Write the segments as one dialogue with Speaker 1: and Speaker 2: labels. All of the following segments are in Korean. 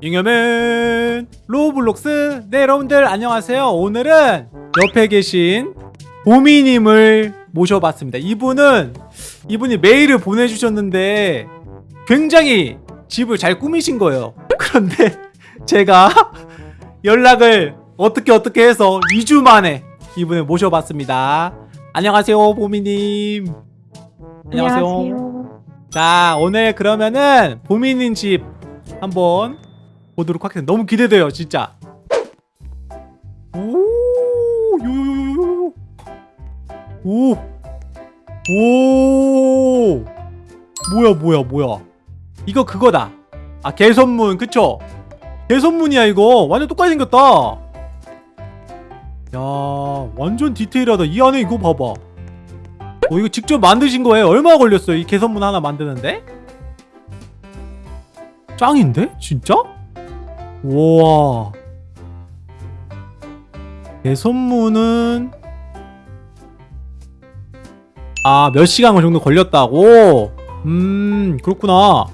Speaker 1: 잉여맨 로블록스. 네 여러분들 안녕하세요. 오늘은 옆에 계신 보미님을 모셔봤습니다. 이분은 이분이 메일을 보내주셨는데 굉장히 집을 잘 꾸미신 거예요. 그런데 제가 연락을 어떻게 어떻게 해서 2주 만에 이분을 모셔봤습니다. 안녕하세요 보미님.
Speaker 2: 안녕하세요.
Speaker 1: 자 오늘 그러면은 보미님 집 한번 보도록 하겠습니다. 너무 기대돼요 진짜. 오 요요요요 오. 오. 뭐야 뭐야 뭐야. 이거 그거다. 아 개선문 그쵸? 개선문이야 이거. 완전 똑같이 생겼다. 야 완전 디테일하다. 이 안에 이거 봐봐. 어 이거 직접 만드신 거예요? 얼마 걸렸어요 이 개선문 하나 만드는데? 짱인데? 진짜? 우와. 개선문은 아 몇 시간 정도 걸렸다고? 음 그렇구나.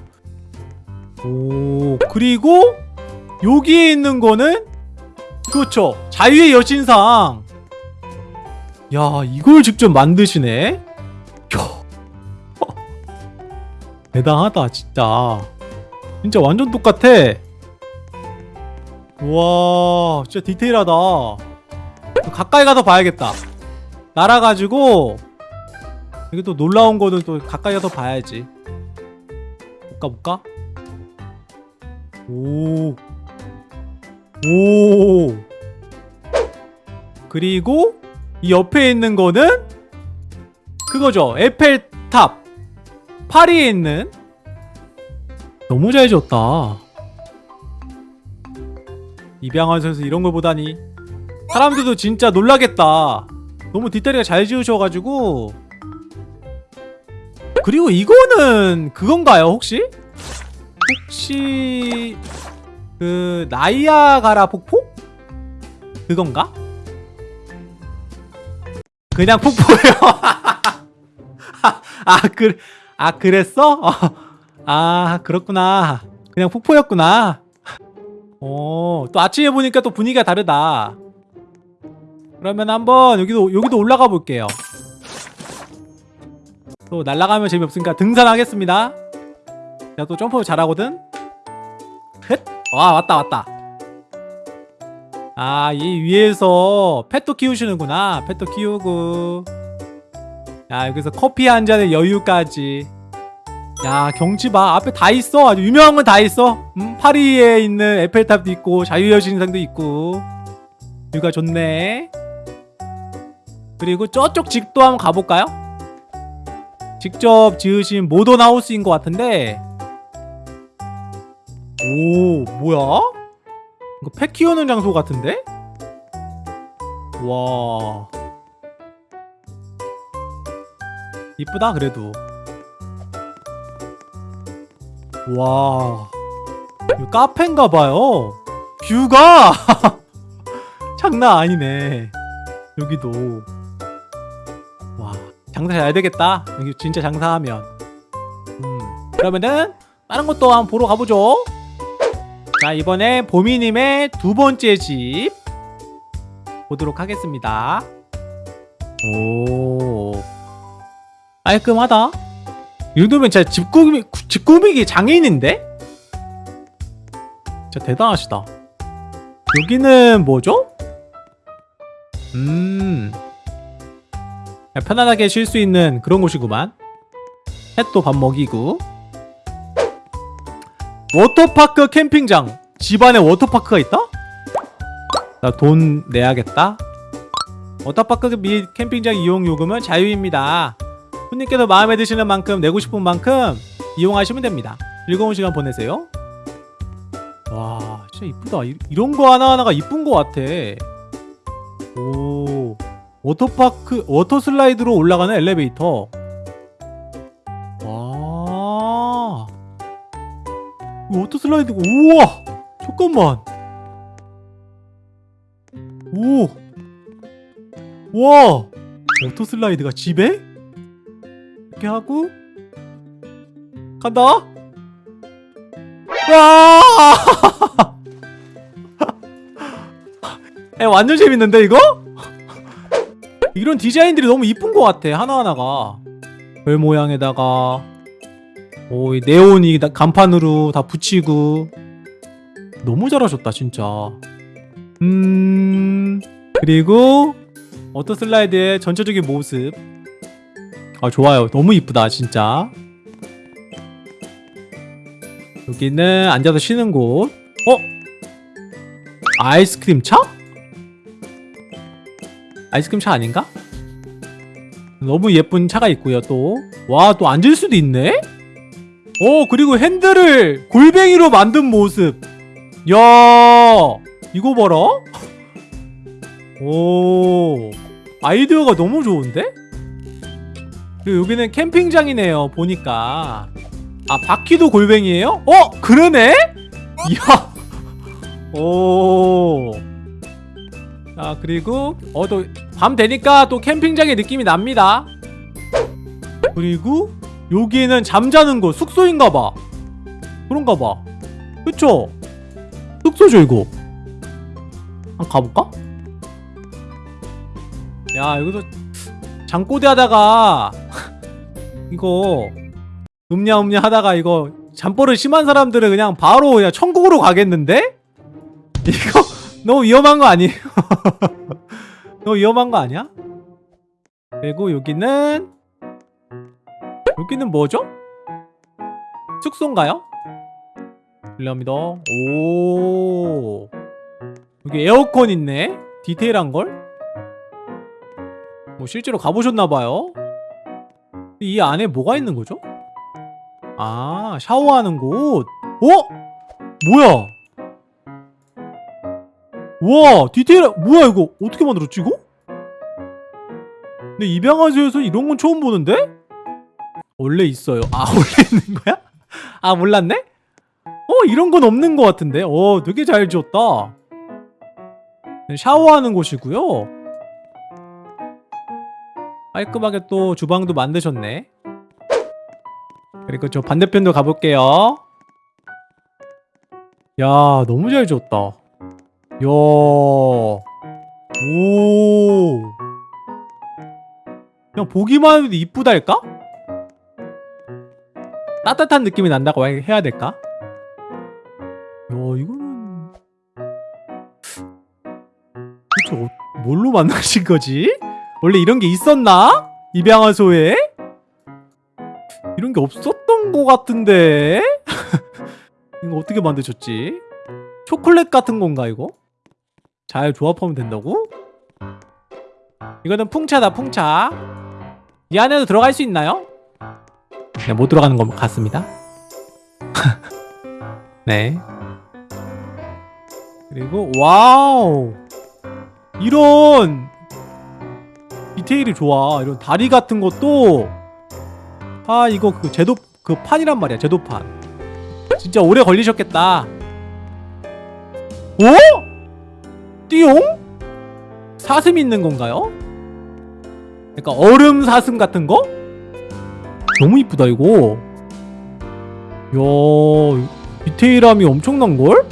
Speaker 1: 오 그리고 여기에 있는 거는? 그렇죠. 자유의 여신상. 야 이걸 직접 만드시네? 야. 대단하다 진짜. 진짜 완전 똑같아 우와 진짜 디테일하다 가까이 가서 봐야겠다 날아가지고 이게 또 놀라운 거는 또 가까이 가서 봐야지 볼까 볼까? 오. 오. 그리고 이 옆에 있는 거는 그거죠. 에펠탑. 파리에 있는 너무 잘 지었다. 선수 이런 걸 보다니 사람들도 진짜 놀라겠다. 너무 디테일하게 잘 지으셔가지고 그리고 이거는 그건가요 혹시? 혹시 그 나이아가라 폭포? 그건가? 그냥 폭포예요. 아, 그, 아 그랬어? 어, 아 그렇구나. 그냥 폭포였구나. 어, 또 아침에 보니까 또 분위기가 다르다. 그러면 한번 여기도 여기도 올라가 볼게요. 또 날아가면 재미없으니까 등산하겠습니다. 내가 또 점프 잘하거든. 헷. 와 왔다 왔다. 아, 이 위에서 펫도 키우시는구나. 펫도 키우고. 야, 여기서 커피 한 잔의 여유까지. 야, 경치 봐. 앞에 다 있어. 아주 유명한 건 다 있어. 음, 파리에 있는 에펠탑도 있고, 자유여신상도 있고. 뷰가 좋네. 그리고 저쪽 집도 한번 가볼까요? 직접 지으신 모던 하우스인 것 같은데. 오, 뭐야? 이거 펫 키우는 장소 같은데? 와 이쁘다 그래도 와. 카페인가봐요. 뷰가? 장난 아니네. 여기도. 와 장사 잘 되겠다. 여기 진짜 장사하면. 음 그러면은 다른 것도 한번 보러 가보죠. 자 이번에 보미님의 두 번째 집 보도록 하겠습니다. 오 깔끔하다 이 정도면 진짜 집 꾸미, 집 꾸미기 장인인데? 진짜 대단하시다. 여기는 뭐죠? 음. 편안하게 쉴 수 있는 그런 곳이구만. 햇도 밥 먹이고. 워터파크 캠핑장. 집안에 워터파크가 있다? 나 돈 내야겠다. 워터파크 및 캠핑장 이용 요금은 자유입니다 손님께서 마음에 드시는 만큼 내고 싶은 만큼 이용하시면 됩니다. 즐거운 시간 보내세요. 와 진짜 이쁘다. 이, 이런 거 하나하나가 이쁜 거 같아. 오 워터파크 워터 슬라이드로 올라가는 엘리베이터. 와. 워터 슬라이드가 우와! 잠깐만. 오. 와! 워터 슬라이드가 집에? 이렇게 하고 간다. 와! 에 완전 재밌는데 이거? 이런 디자인들이 너무 이쁜 것 같아 하나하나가. 별 모양에다가. 오이 네온이 간판으로 다 붙이고. 너무 잘하셨다 진짜. 음... 그리고 워터 슬라이드의 전체적인 모습. 아 좋아요 너무 이쁘다 진짜 여기는 앉아서 쉬는 곳 어? 아이스크림 차? 아이스크림 차 아닌가? 너무 예쁜 차가 있고요 또 와 또 앉을 수도 있네? 오 그리고 핸들을 골뱅이로 만든 모습 야 이거 봐라 오 아이디어가 너무 좋은데? 그리고 여기는 캠핑장이네요 보니까 아 바퀴도 골뱅이에요? 어 그러네? 이야 오. 자 그리고 어 또 밤 되니까 또 캠핑장의 느낌이 납니다. 그리고 여기는 잠자는 곳 숙소인가봐. 그런가봐. 그쵸? 숙소죠 이거. 한번 가볼까? 야 여기서 잠꼬대 하다가 이거 음냐음냐 하다가 이거 잠버릇 심한 사람들은 그냥 바로 그냥 천국으로 가겠는데? 이거 너무 위험한 거 아니에요? 너무 위험한 거 아니야? 그리고 여기는 여기는 뭐죠? 숙소인가요? 실례합니다. 오 여기 에어컨 있네. 디테일한 걸. 뭐 실제로 가보셨나봐요. 이 안에 뭐가 있는 거죠? 아 샤워하는 곳. 어? 뭐야? 와 디테일 뭐야 이거 어떻게 만들었지 이거? 근데 입양아지에서 이런 건 처음 보는데? 원래 있어요 아 원래 있는 거야? 아 몰랐네? 어 이런 건 없는 것 같은데 어 되게 잘 지었다 샤워하는 곳이고요 깔끔하게 또 주방도 만드셨네 그리고 저 반대편도 가볼게요 야 너무 잘 지었다 야. 오. 그냥 보기만 해도 이쁘달까? 따뜻한 느낌이 난다고 해야 될까? 야, 이거는 도대체 어, 뭘로 만드신 거지? 원래 이런 게 있었나? 입양아소에? 이런 게 없었던 것 같은데? 이거 어떻게 만드셨지? 초콜릿 같은 건가 이거? 잘 조합하면 된다고? 이거는 풍차다 풍차 이 안에도 들어갈 수 있나요? 네, 못 들어가는 것 같습니다 네 그리고 와우 이런 디테일이 좋아 이런 다리 같은 것도 아 이거 그 제도 그 판이란 말이야 제도판 진짜 오래 걸리셨겠다 오? 띠용? 사슴 있는 건가요? 그러니까 얼음 사슴 같은 거? 너무 이쁘다 이거 야 디테일함이 엄청난걸?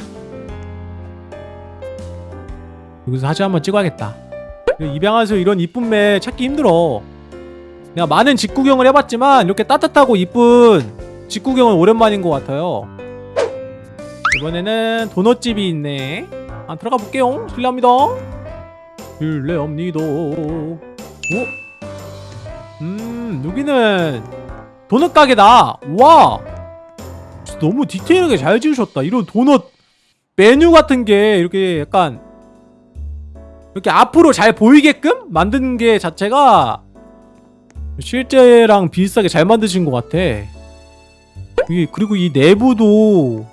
Speaker 1: 여기서 사진 한번 찍어야겠다 입양하서 이런 이쁜 매 찾기 힘들어. 내가 많은 직구경을 해봤지만 이렇게 따뜻하고 이쁜 직구경은 오랜만인 것 같아요. 이번에는 도넛집이 있네. 아 들어가 볼게요. 실례합니다. 실례합니다. 오? 음 여기는 도넛 가게다. 와! 너무 디테일하게 잘 지으셨다. 이런 도넛 메뉴 같은 게 이렇게 약간 이렇게 앞으로 잘 보이게끔 만든 게 자체가 실제랑 비슷하게 잘 만드신 것 같아. 그리고 이 내부도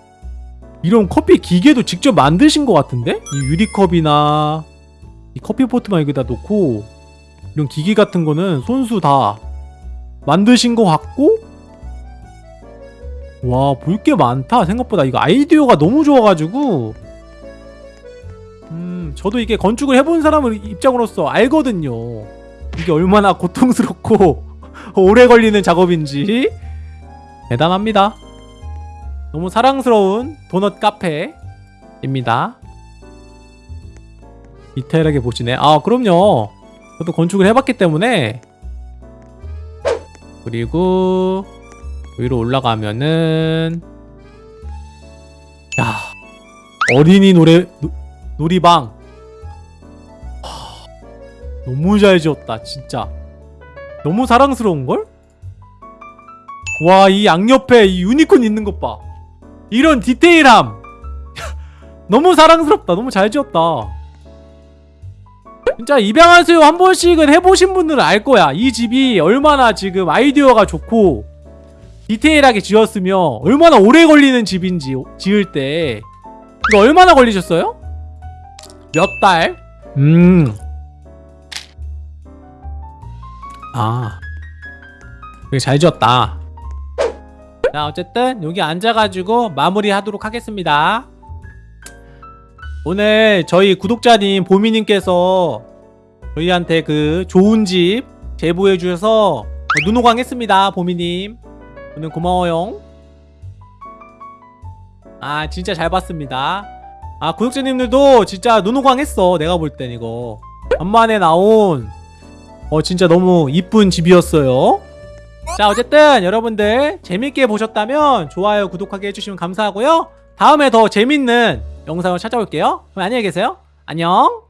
Speaker 1: 이런 커피 기계도 직접 만드신 것 같은데? 이 유리컵이나 이 커피포트만 여기다 놓고 이런 기기 같은 거는 손수 다 만드신 것 같고? 와 볼 게 많다. 생각보다 이거 아이디어가 너무 좋아가지고 음 저도 이게 건축을 해본 사람을 입장으로서 알거든요. 이게 얼마나 고통스럽고 오래 걸리는 작업인지. 대단합니다. 너무 사랑스러운 도넛 카페입니다. 디테일하게 보시네. 아 그럼요. 저도 건축을 해봤기 때문에. 그리고 위로 올라가면은 야 어린이 노래 노, 놀이방. 하, 너무 잘 지었다 진짜 너무 사랑스러운걸? 와 이 양옆에 이 유니콘 있는 것봐 이런 디테일함 너무 사랑스럽다 너무 잘 지었다 진짜 입양하세요 한 번씩은 해보신 분들은 알 거야 이 집이 얼마나 지금 아이디어가 좋고 디테일하게 지었으며 얼마나 오래 걸리는 집인지 지을 때 이거 얼마나 걸리셨어요? 몇 달? 음. 아. 되게 잘 지었다. 자, 어쨌든 여기 앉아가지고 마무리하도록 하겠습니다. 오늘 저희 구독자님 보미님께서 저희한테 그 좋은 집 제보해 주셔서 눈호강 했습니다, 보미님. 오늘 고마워요. 아, 진짜 잘 봤습니다. 아, 구독자님들도 진짜 눈호강 했어. 내가 볼 땐 이거. 간만에 나온 어, 진짜 너무 이쁜 집이었어요. 자, 어쨌든 여러분들 재밌게 보셨다면 좋아요, 구독하기 해주시면 감사하고요. 다음에 더 재밌는 영상을 찾아올게요. 그럼 안녕히 계세요. 안녕.